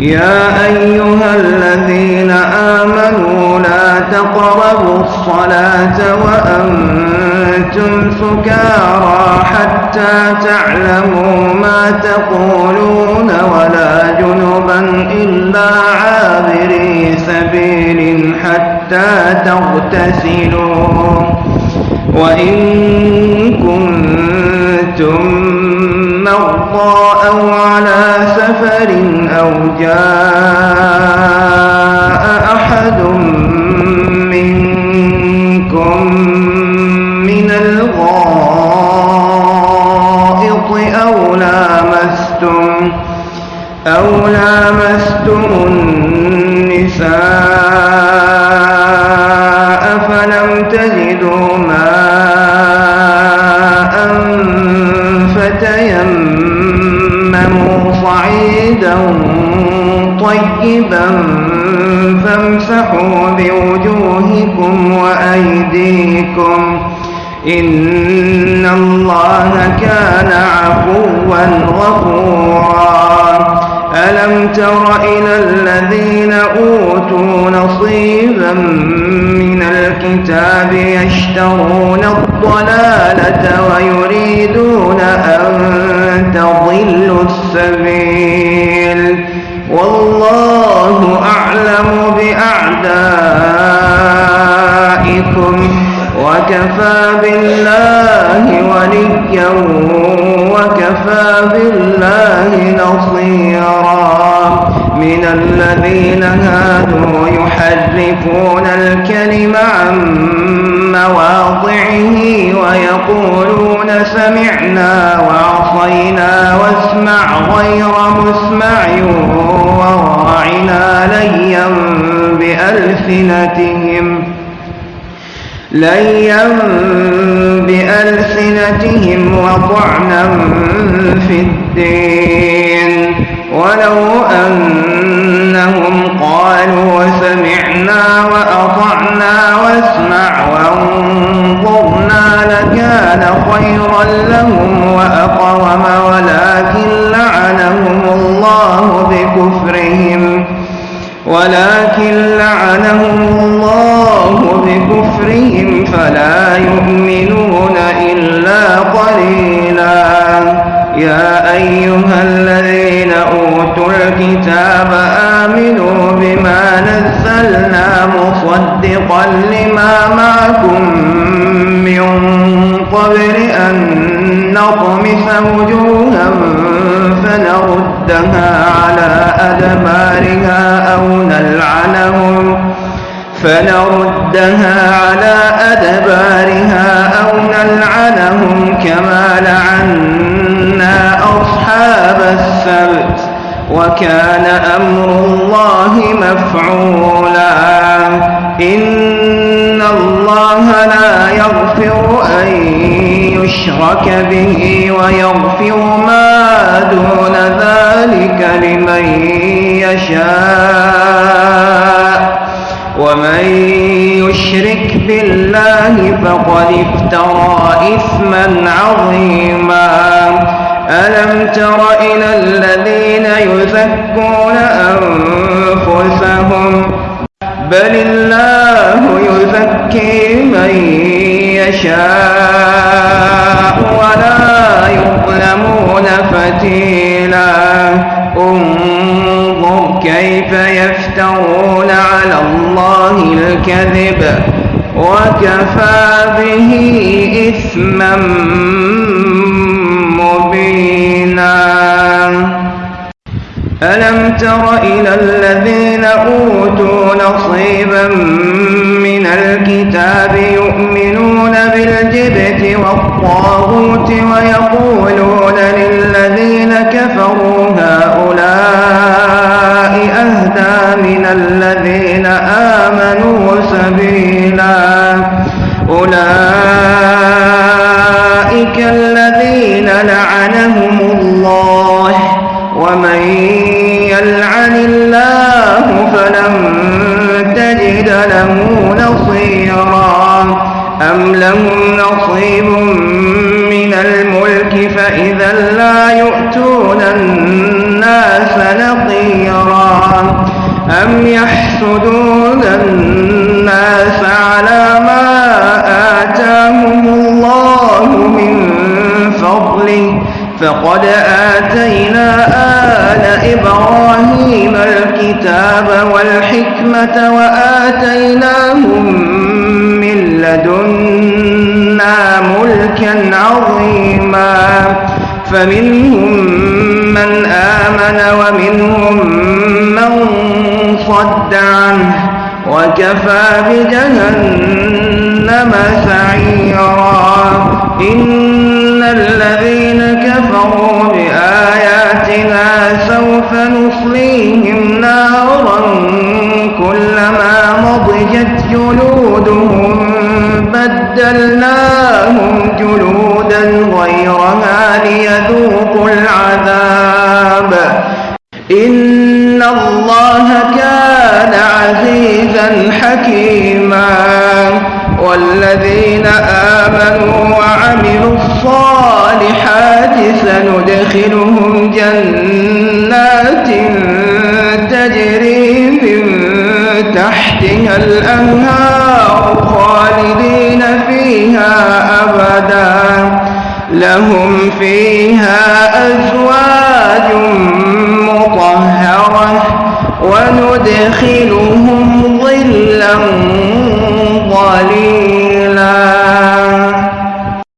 يا أيها الذين آمنوا لا تقربوا الصلاة وأنتم سكارى حتى تعلموا ما تقولون ولا جنبا إلا عابري سبيل حتى تغتسلوا. وإن سفر أو جاء صعيدا طيبا فامسحوا بوجوهكم وأيديكم إن الله كان عفوا غفورا. ألم تر إلى الذين أوتوا نصيبا من الكتاب يشترون الضلالة ويريدون وكفى بالله وليا وكفى بالله نصيرا. من الذين هادوا يحرفون الكلم عن مواضعه ويقولون سمعنا وعصينا واسمع غير مسمع وراعنا ليا بألسنتهم. ليا بألسنتهم وطعنا في الدين ولو أنهم قالوا سمعنا وأطعنا واسمع وانظرنا لكان خيرا لهم وأقوم ولكن قليلا. يا أيها الذين أوتوا الكتاب آمنوا بما نزلنا مصدقا لما معكم من قبل أن نطمس وجوها فنردها على أدبارها أو نلعنهم فنردها على أدبارها أو نلعنهم كما لعنا أصحاب السبت وكان أمر الله مفعولا إن الله لا يغفر أن يشرك به ويغفر ما دون ذلك لمن يشاء بالله فقد افترى إثما عظيما. ألم تر إلى الذين يزكون أنفسهم؟ بل الله يزكي من يشاء ولا يظلمون فتيلا. انظر كيف يفترون على الله الكذب. وكفى به إثما مبينا. ألم تر إلى الذين أوتوا نصيبا من الكتاب يؤمنون بالجبت والطاغوت ويقولون للذين كفروا هؤلاء أهدى من الذين آمنوا سبيلا. أولئك الذين لعنهم الله. ومن يلعن الله فلن تجد له نصيرا. أم لهم نصيب من الملك فإذا لا يؤتون الناس نقيرا. أم يحسدون الناس على ما آتاهم الله من فضله فقد آتينا آل إبراهيم الكتاب والحكمة وآتيناهم من لدنا ملكا عظيما فمنهم من آمن ومنهم من صد عنه وكفى بجهنم سعيرا. إن الذين كفروا بآياتنا سوف نصليهم نارا كلما مضجت جلودهم بدلناهم جلودا غيرها ليذوقوا العذاب. حكيما والذين آمنوا وعملوا الصالحات سندخلهم جنات تجري من تحتها الأنهار خالدين فيها أبدا لهم فيها أزواج